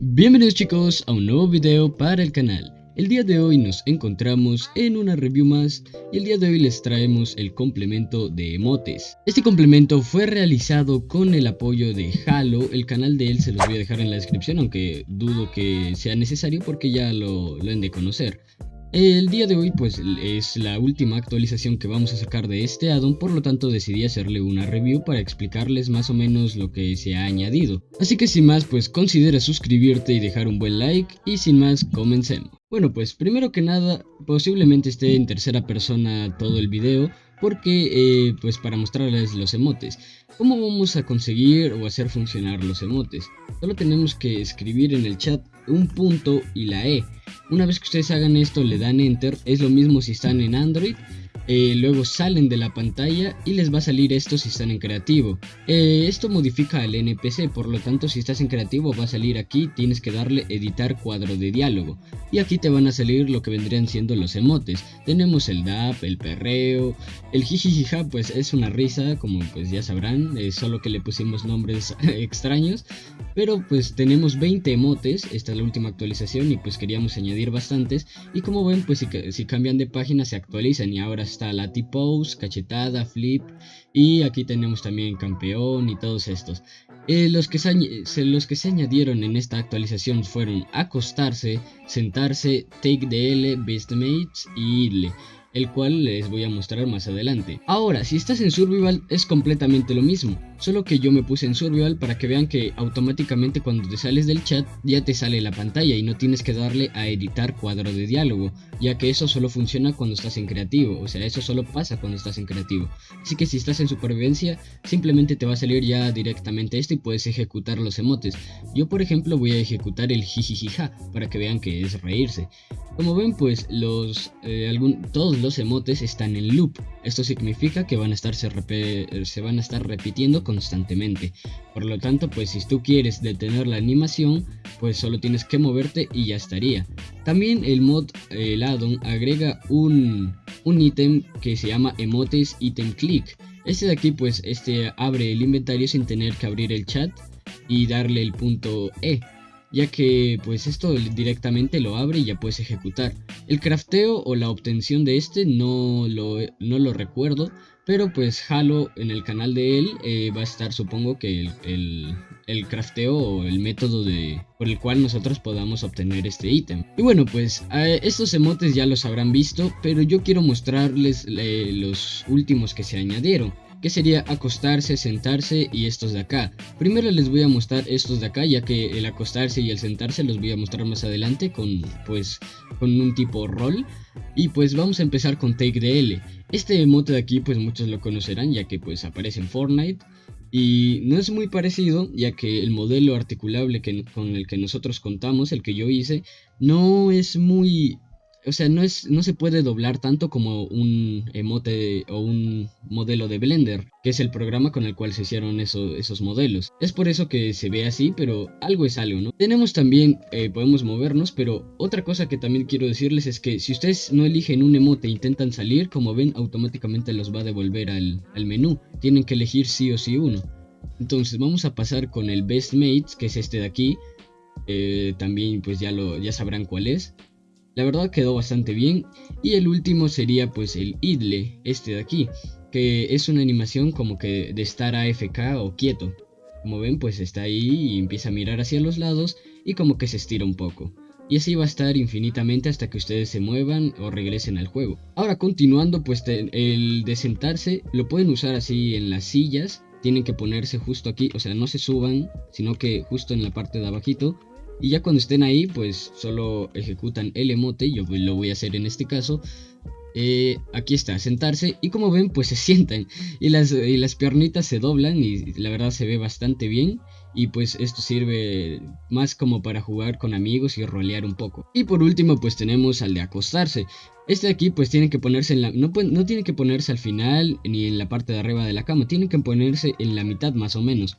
Bienvenidos chicos a un nuevo video para el canal. El día de hoy nos encontramos en una review más y el día de hoy les traemos el complemento de emotes. Este complemento fue realizado con el apoyo de Halo, el canal de él se los voy a dejar en la descripción aunque dudo que sea necesario porque ya lo, lo han de conocer. El día de hoy pues es la última actualización que vamos a sacar de este addon, por lo tanto decidí hacerle una review para explicarles más o menos lo que se ha añadido. Así que sin más pues considera suscribirte y dejar un buen like y sin más comencemos. Bueno pues primero que nada posiblemente esté en tercera persona todo el video porque eh, pues para mostrarles los emotes. ¿Cómo vamos a conseguir o hacer funcionar los emotes? Solo tenemos que escribir en el chat un punto y la E. Una vez que ustedes hagan esto le dan enter, es lo mismo si están en Android eh, luego salen de la pantalla y les va a salir esto si están en creativo. Eh, esto modifica el NPC, por lo tanto si estás en creativo va a salir aquí, tienes que darle editar cuadro de diálogo. Y aquí te van a salir lo que vendrían siendo los emotes. Tenemos el DAP, el perreo, el jijijija pues es una risa, como pues ya sabrán, solo que le pusimos nombres extraños. Pero pues tenemos 20 emotes, esta es la última actualización y pues queríamos añadir bastantes. Y como ven pues si, cambian de página se actualizan y ahora está la T-Pose, cachetada, flip y aquí tenemos también campeón y todos estos. Eh, los, que se, los que se añadieron en esta actualización fueron acostarse, sentarse, take DL, best mates y irle el cual les voy a mostrar más adelante. Ahora, si estás en Survival es completamente lo mismo, solo que yo me puse en Survival para que vean que automáticamente cuando te sales del chat ya te sale la pantalla y no tienes que darle a editar cuadro de diálogo, ya que eso solo funciona cuando estás en creativo, o sea, eso solo pasa cuando estás en creativo. Así que si estás en supervivencia, simplemente te va a salir ya directamente esto y puedes ejecutar los emotes. Yo por ejemplo voy a ejecutar el jijijija para que vean que es reírse. Como ven pues eh, todos los emotes están en loop. Esto significa que van a, estar, se, van a estar repitiendo constantemente. Por lo tanto pues si tú quieres detener la animación pues solo tienes que moverte y ya estaría. También el mod, el addon agrega un, un ítem que se llama emotes item click. Este de aquí pues este abre el inventario sin tener que abrir el chat y darle el punto E ya que pues esto directamente lo abre y ya puedes ejecutar. El crafteo o la obtención de este no lo, no lo recuerdo, pero pues Halo en el canal de él eh, va a estar supongo que el, el, crafteo o el método de, por el cual nosotros podamos obtener este ítem. Y bueno pues estos emotes ya los habrán visto, pero yo quiero mostrarles eh, los últimos que se añadieron que sería acostarse, sentarse y estos de acá. Primero les voy a mostrar estos de acá, ya que el acostarse y el sentarse los voy a mostrar más adelante con pues con un tipo rol. Y pues vamos a empezar con Take DL. Este emote de aquí pues muchos lo conocerán ya que pues aparece en Fortnite. Y no es muy parecido, ya que el modelo articulable que, con el que nosotros contamos, el que yo hice, no es muy o sea, no, es, no se puede doblar tanto como un emote o un modelo de Blender, que es el programa con el cual se hicieron esos modelos. Es por eso que se ve así, pero algo es algo, ¿no? Tenemos también, eh, podemos movernos, pero otra cosa que también quiero decirles es que si ustedes no eligen un emote e intentan salir, como ven, automáticamente los va a devolver al, menú. Tienen que elegir sí o sí uno. Entonces vamos a pasar con el Best Mates, que es este de aquí. Eh, también pues ya, lo, ya sabrán cuál es. La verdad quedó bastante bien. Y el último sería pues el idle, este de aquí. Que es una animación como que de estar AFK o quieto. Como ven pues está ahí y empieza a mirar hacia los lados y como que se estira un poco. Y así va a estar infinitamente hasta que ustedes se muevan o regresen al juego. Ahora continuando pues el de sentarse lo pueden usar así en las sillas tienen que ponerse justo aquí, o sea, no se suban, sino que justo en la parte de abajito y ya cuando estén ahí, pues solo ejecutan el emote, yo lo voy a hacer en este caso. Eh, aquí está, sentarse y como ven pues se sientan y las, y las piernitas se doblan y la verdad se ve bastante bien y pues esto sirve más como para jugar con amigos y rolear un poco. Y por último pues tenemos al de acostarse. Este de aquí pues tiene que ponerse en la... No, no tiene que ponerse al final ni en la parte de arriba de la cama, tiene que ponerse en la mitad más o menos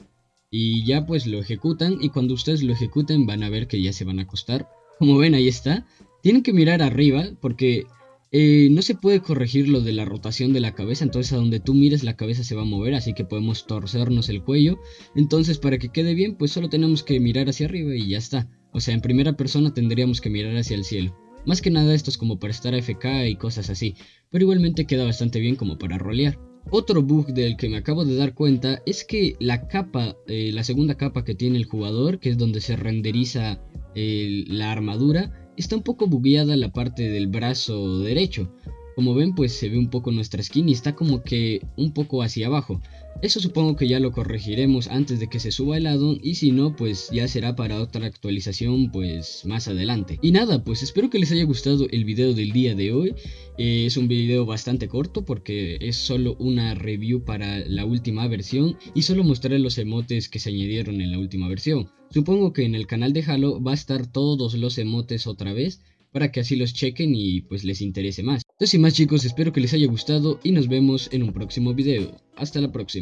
y ya pues lo ejecutan y cuando ustedes lo ejecuten van a ver que ya se van a acostar. Como ven ahí está. Tienen que mirar arriba porque eh, no se puede corregir lo de la rotación de la cabeza, entonces a donde tú mires la cabeza se va a mover, así que podemos torcernos el cuello. Entonces para que quede bien pues solo tenemos que mirar hacia arriba y ya está. O sea, en primera persona tendríamos que mirar hacia el cielo. Más que nada esto es como para estar AFK y cosas así, pero igualmente queda bastante bien como para rolear. Otro bug del que me acabo de dar cuenta es que la capa, eh, la segunda capa que tiene el jugador, que es donde se renderiza la armadura, está un poco bugueada la parte del brazo derecho. Como ven pues se ve un poco nuestra skin y está como que un poco hacia abajo. Eso supongo que ya lo corregiremos antes de que se suba el addon y si no pues ya será para otra actualización pues más adelante. Y nada pues espero que les haya gustado el video del día de hoy. Eh, es un video bastante corto porque es solo una review para la última versión y solo mostraré los emotes que se añadieron en la última versión. Supongo que en el canal de Halo va a estar todos los emotes otra vez para que así los chequen y pues les interese más. Entonces sin más chicos, espero que les haya gustado y nos vemos en un próximo video. Hasta la próxima.